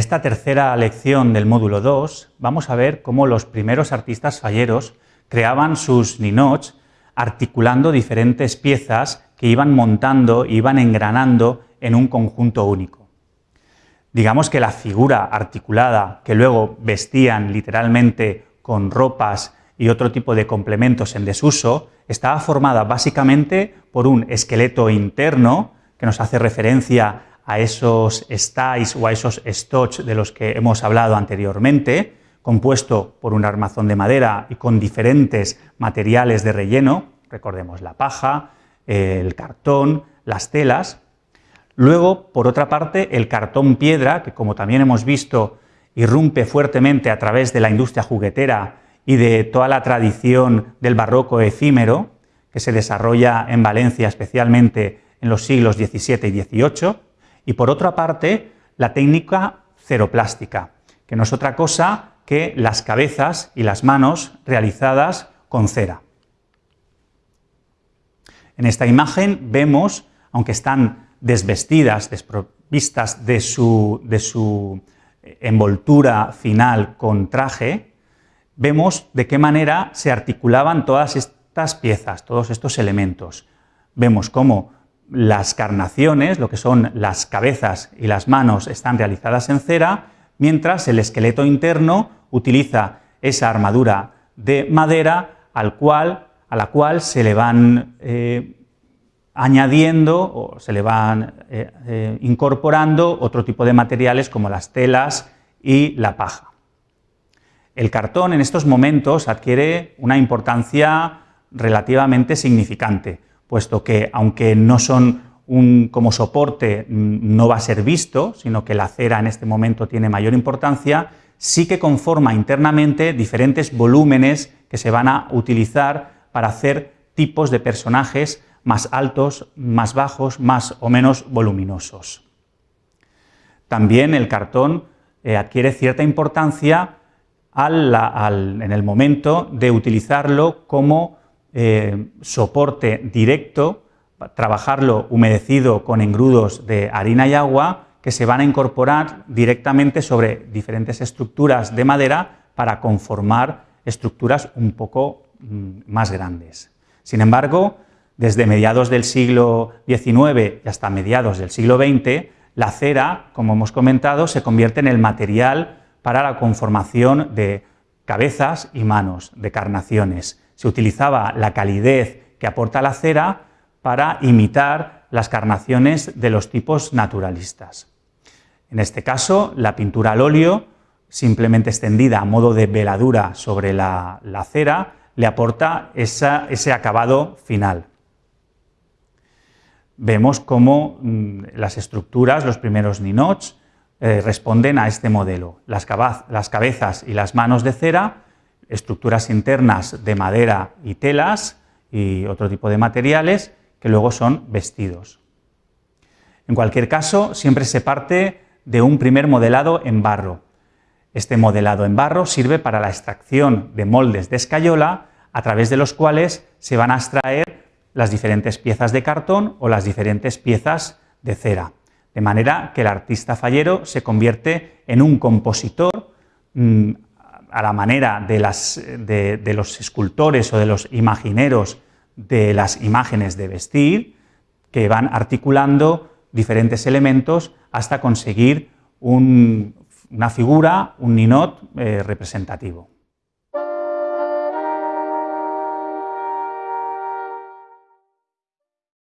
Esta tercera lección del módulo 2 vamos a ver cómo los primeros artistas falleros creaban sus ninots articulando diferentes piezas que iban montando, iban engranando en un conjunto único. Digamos que la figura articulada que luego vestían literalmente con ropas y otro tipo de complementos en desuso, estaba formada básicamente por un esqueleto interno que nos hace referencia a esos stais o a esos stoch de los que hemos hablado anteriormente, compuesto por un armazón de madera y con diferentes materiales de relleno, recordemos la paja, el cartón, las telas. Luego, por otra parte, el cartón piedra, que como también hemos visto, irrumpe fuertemente a través de la industria juguetera y de toda la tradición del barroco efímero, que se desarrolla en Valencia especialmente en los siglos XVII y XVIII, y por otra parte, la técnica ceroplástica, que no es otra cosa que las cabezas y las manos realizadas con cera. En esta imagen vemos, aunque están desvestidas, desprovistas de su, de su envoltura final con traje, vemos de qué manera se articulaban todas estas piezas, todos estos elementos. Vemos cómo las carnaciones, lo que son las cabezas y las manos, están realizadas en cera, mientras el esqueleto interno utiliza esa armadura de madera al cual, a la cual se le van eh, añadiendo o se le van eh, eh, incorporando otro tipo de materiales como las telas y la paja. El cartón en estos momentos adquiere una importancia relativamente significante, puesto que aunque no son un, como soporte mm, no va a ser visto, sino que la cera en este momento tiene mayor importancia, sí que conforma internamente diferentes volúmenes que se van a utilizar para hacer tipos de personajes más altos, más bajos, más o menos voluminosos. También el cartón eh, adquiere cierta importancia en el momento de utilizarlo como eh, soporte directo, trabajarlo humedecido con engrudos de harina y agua que se van a incorporar directamente sobre diferentes estructuras de madera para conformar estructuras un poco mm, más grandes. Sin embargo, desde mediados del siglo XIX y hasta mediados del siglo XX, la cera, como hemos comentado, se convierte en el material para la conformación de cabezas y manos, de carnaciones, se utilizaba la calidez que aporta la cera para imitar las carnaciones de los tipos naturalistas. En este caso, la pintura al óleo, simplemente extendida a modo de veladura sobre la, cera, le aporta ese acabado final. Vemos cómo mm, las estructuras, los primeros ninots, eh, responden a este modelo. las cabezas y las manos de cera estructuras internas de madera y telas y otro tipo de materiales que luego son vestidos. En cualquier caso, siempre se parte de un primer modelado en barro. Este modelado en barro sirve para la extracción de moldes de escayola a través de los cuales se van a extraer las diferentes piezas de cartón o las diferentes piezas de cera. De manera que el artista fallero se convierte en un compositor mm, a la manera de, los escultores o de los imagineros de las imágenes de vestir, que van articulando diferentes elementos hasta conseguir una figura, un ninot eh, representativo.